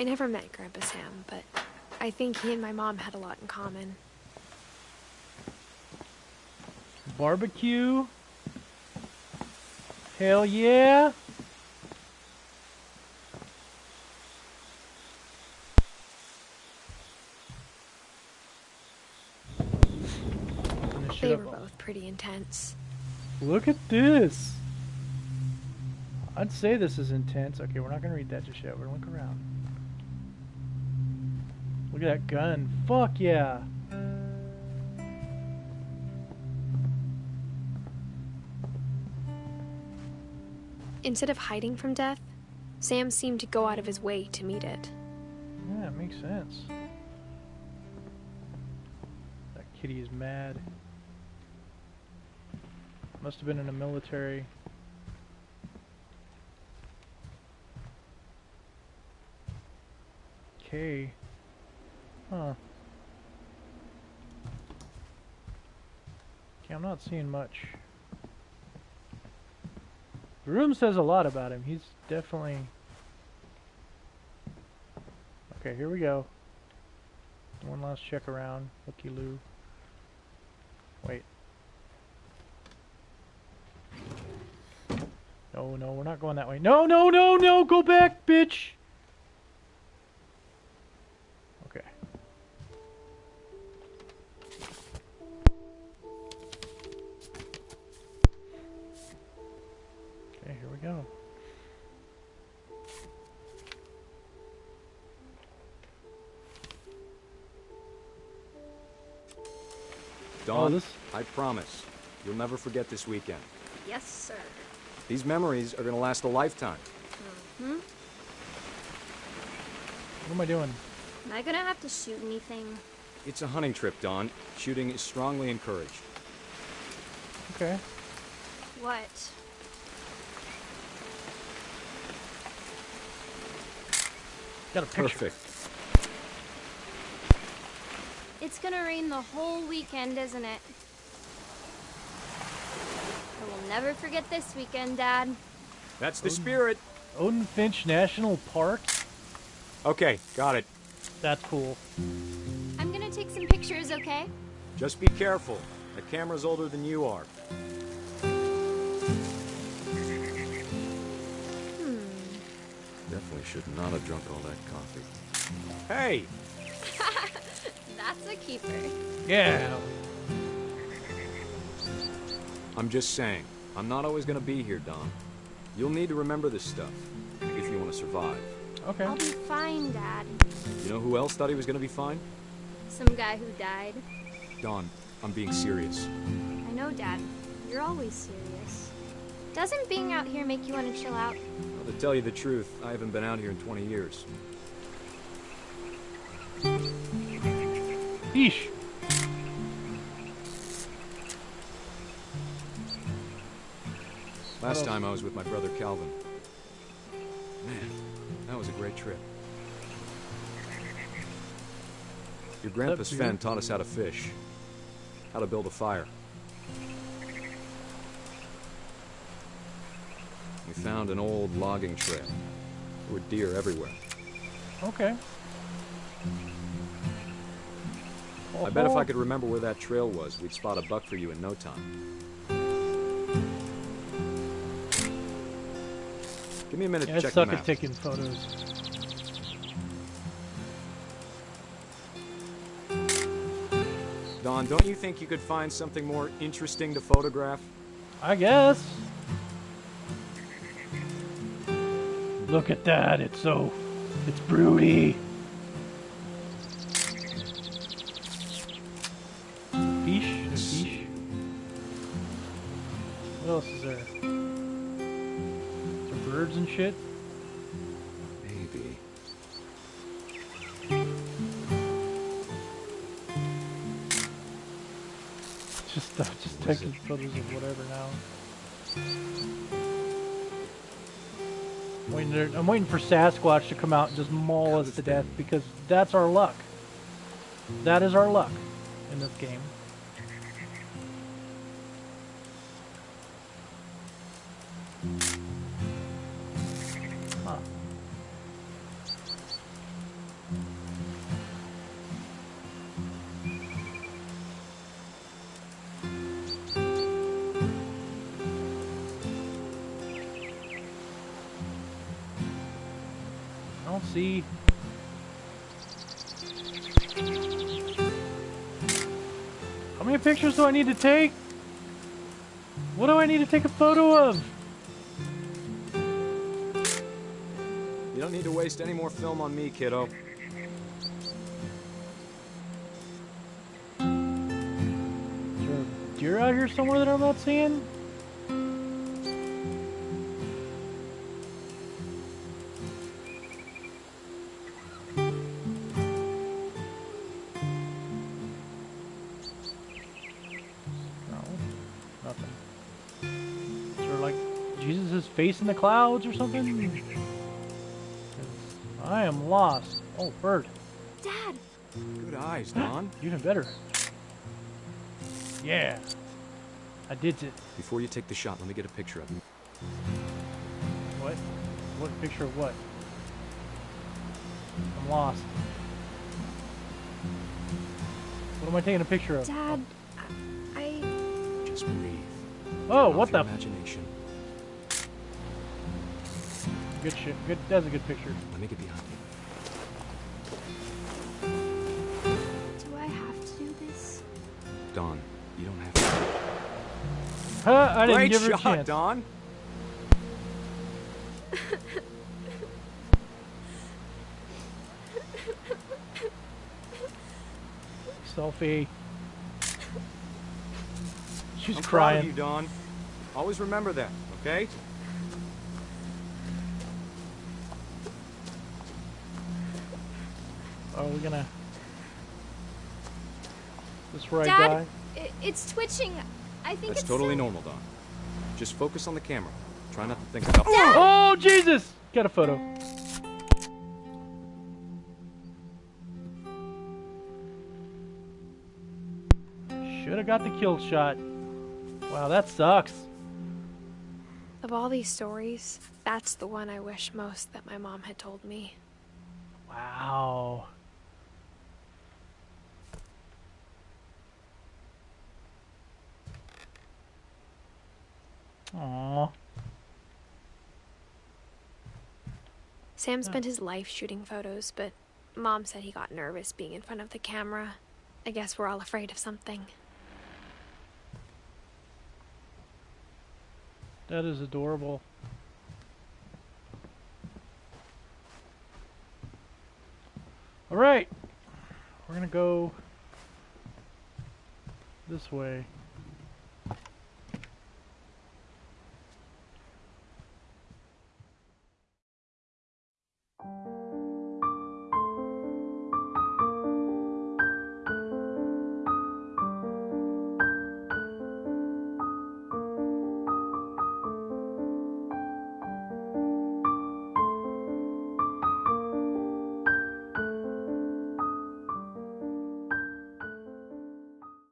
I never met Grandpa Sam, but I think he and my mom had a lot in common. Barbecue. Hell yeah. Open this shit They were both pretty intense. Look at this. I'd say this is intense. Okay, we're not gonna read that just yet. We're gonna look around. Look at that gun. Fuck yeah. Instead of hiding from death, Sam seemed to go out of his way to meet it. Yeah, it makes sense. That kitty is mad. Must have been in the military. Okay. Huh. Okay, I'm not seeing much. The room says a lot about him. He's definitely. Okay, here we go. One last check around. Looky loo. Wait. No, no, we're not going that way. No, no, no, no! Go back, bitch! Dawn, this- I promise, you'll never forget this weekend. Yes, sir. These memories are gonna last a lifetime. Hmm. What am I doing? Am I gonna have to shoot anything? It's a hunting trip, Dawn. Shooting is strongly encouraged. Okay. What? Got a picture. Perfect. It's gonna rain the whole weekend, isn't it? I will never forget this weekend, Dad. That's the spirit. Odin Finch National Park? Okay, got it. That's cool. I'm gonna take some pictures, okay? Just be careful. The camera's older than you are. Hmm. Definitely should not have drunk all that coffee. Hey! That's a keeper. Yeah. I'm just saying, I'm not always gonna be here, Dawn. You'll need to remember this stuff if you want to survive. Okay. I'll be fine, Dad. You know who else thought he was gonna be fine? Some guy who died. Dawn, I'm being serious. I know, Dad. You're always serious. Doesn't being out here make you want to chill out? Well, to tell you the truth, I haven't been out here in 20 years. Yeesh. Last time I was with my brother Calvin. Man, that was a great trip. Your grandpa Sven Sven taught us how to fish, how to build a fire. We found an old logging trail. There were deer everywhere. Okay. I bet if I could remember where that trail was, we'd spot a buck for you in no time. Give me a minute Yeah, to I check suck at taking photos. Dawn, don't you think you could find something more interesting to photograph? I guess. Look at that. It's so. It's broody. What else is there? Some birds and shit? Maybe. Just, uh, just is taking photos of whatever now. Waiting, there, I'm waiting for Sasquatch to come out and just maul us to death because that's our luck. That is our luck in this game. Don't see. How many pictures do I need to take? What do I need to take a photo of? You don't need to waste any more film on me, kiddo. A out here somewhere that I'm not seeing? Face in the clouds or something? I am lost. Oh, bird. Dad, Good eyes, Dawn. You Even better. Yeah. I did it. Before you take the shot, let me get a picture of you. What? What picture of what? I'm lost. What am I taking a picture of? Dad, oh. I. Just breathe. Oh, what the? Imagination. Good shit. Good. That's a good picture. Let me get behind you. do I have to do this? Dawn, you don't have to. Huh? I didn't Great give her a shot, chance. Dawn. Selfie. She's I'm proud crying. of you, Dawn. Always remember that, okay? Are we gonna? This where I die? Dad, i it's twitching. I think That's it's totally silly. normal, Dawn. Just focus on the camera. Try not to think about. It. Oh Jesus! Got a photo. Should have got the kill shot. Wow, that sucks. Of all these stories, that's the one I wish most that my mom had told me. Wow. Aww. Sam spent his life shooting photos, but mom said he got nervous being in front of the camera. I guess we're all afraid of something. That is adorable. All right, we're gonna go this way.